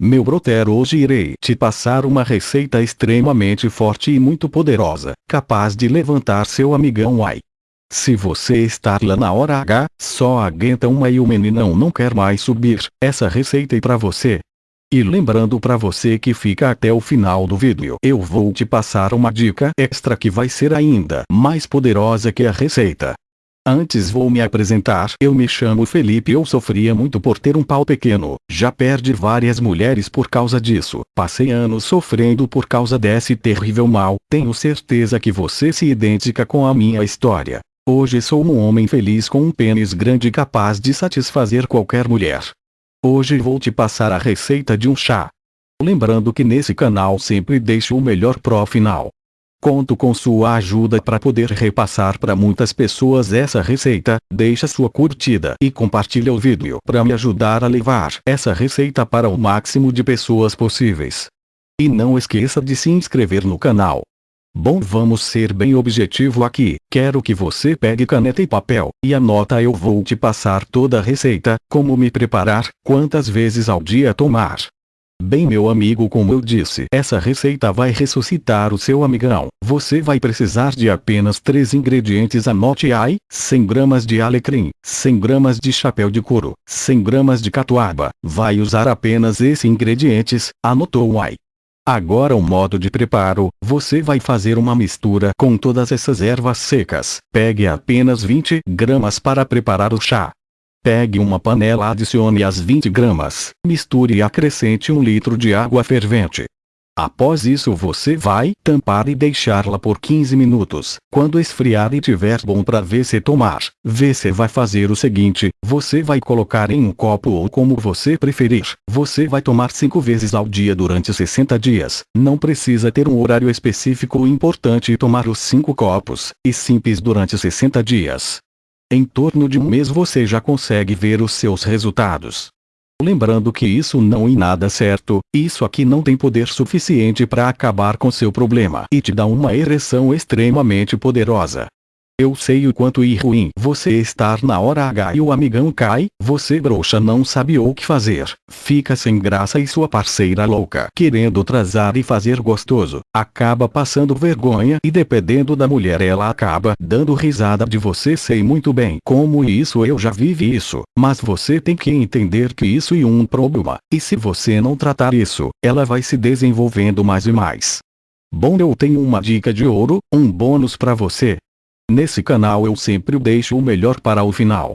Meu brother hoje irei te passar uma receita extremamente forte e muito poderosa, capaz de levantar seu amigão ai. Se você estar lá na hora H, só aguenta uma e o meninão não quer mais subir, essa receita é para você. E lembrando para você que fica até o final do vídeo, eu vou te passar uma dica extra que vai ser ainda mais poderosa que a receita. Antes vou me apresentar. Eu me chamo Felipe eu sofria muito por ter um pau pequeno. Já perdi várias mulheres por causa disso. Passei anos sofrendo por causa desse terrível mal. Tenho certeza que você se identifica com a minha história. Hoje sou um homem feliz com um pênis grande capaz de satisfazer qualquer mulher. Hoje vou te passar a receita de um chá. Lembrando que nesse canal sempre deixo o melhor pro final. Conto com sua ajuda para poder repassar para muitas pessoas essa receita, deixa sua curtida e compartilha o vídeo para me ajudar a levar essa receita para o máximo de pessoas possíveis. E não esqueça de se inscrever no canal. Bom vamos ser bem objetivo aqui, quero que você pegue caneta e papel, e anota eu vou te passar toda a receita, como me preparar, quantas vezes ao dia tomar, Bem meu amigo como eu disse essa receita vai ressuscitar o seu amigão. Você vai precisar de apenas três ingredientes anote aí, 100 gramas de alecrim, 100 gramas de chapéu de couro, 100 gramas de catuaba. Vai usar apenas esses ingredientes, anotou aí. Agora o modo de preparo, você vai fazer uma mistura com todas essas ervas secas. Pegue apenas 20 gramas para preparar o chá. Pegue uma panela adicione as 20 gramas, misture e acrescente 1 litro de água fervente. Após isso você vai tampar e deixá-la por 15 minutos. Quando esfriar e tiver bom para se tomar, você vai fazer o seguinte, você vai colocar em um copo ou como você preferir. Você vai tomar 5 vezes ao dia durante 60 dias. Não precisa ter um horário específico o importante é tomar os 5 copos, e simples durante 60 dias. Em torno de um mês você já consegue ver os seus resultados. Lembrando que isso não é nada certo, isso aqui não tem poder suficiente para acabar com seu problema e te dá uma ereção extremamente poderosa. Eu sei o quanto ir ruim. Você estar na hora H e o amigão cai, você broxa não sabe o que fazer, fica sem graça e sua parceira louca querendo atrasar e fazer gostoso, acaba passando vergonha e dependendo da mulher ela acaba dando risada de você. Sei muito bem como isso eu já vivi isso, mas você tem que entender que isso é um problema, e se você não tratar isso, ela vai se desenvolvendo mais e mais. Bom eu tenho uma dica de ouro, um bônus para você, Nesse canal eu sempre deixo o melhor para o final.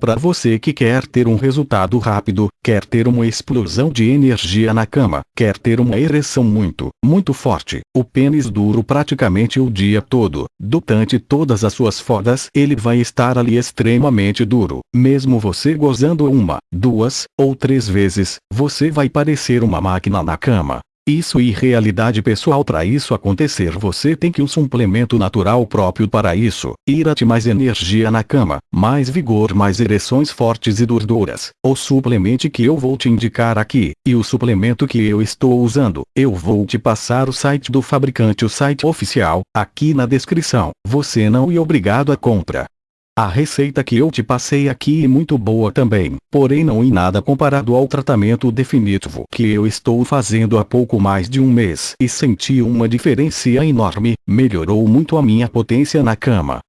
Para você que quer ter um resultado rápido, quer ter uma explosão de energia na cama, quer ter uma ereção muito, muito forte, o pênis duro praticamente o dia todo, durante todas as suas fodas ele vai estar ali extremamente duro, mesmo você gozando uma, duas, ou três vezes, você vai parecer uma máquina na cama. Isso e realidade pessoal para isso acontecer você tem que um suplemento natural próprio para isso, irate mais energia na cama, mais vigor mais ereções fortes e durduras. O suplemento que eu vou te indicar aqui, e o suplemento que eu estou usando, eu vou te passar o site do fabricante o site oficial, aqui na descrição, você não é obrigado a compra. A receita que eu te passei aqui é muito boa também, porém não em nada comparado ao tratamento definitivo que eu estou fazendo há pouco mais de um mês. E senti uma diferença enorme, melhorou muito a minha potência na cama,